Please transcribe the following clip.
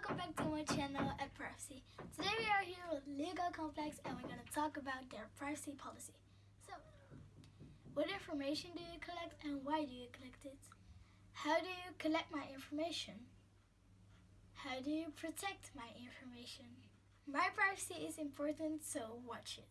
welcome back to my channel at Privacy. Today we are here with Legal Complex and we're going to talk about their privacy policy. So, what information do you collect and why do you collect it? How do you collect my information? How do you protect my information? My privacy is important, so watch it.